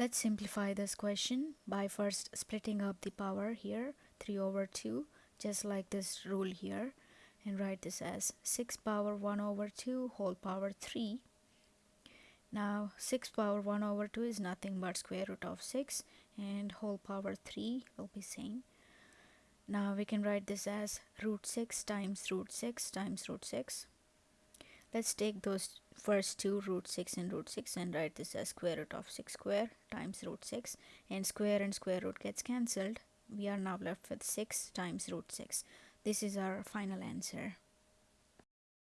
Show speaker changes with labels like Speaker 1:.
Speaker 1: Let's simplify this question by first splitting up the power here 3 over 2 just like this rule here and write this as 6 power 1 over 2 whole power 3 now 6 power 1 over 2 is nothing but square root of 6 and whole power 3 will be same. Now we can write this as root 6 times root 6 times root 6 let's take those first two root 6 and root 6 and write this as square root of 6 square times root 6 and square and square root gets cancelled. We are now left with 6 times root 6 this is our final answer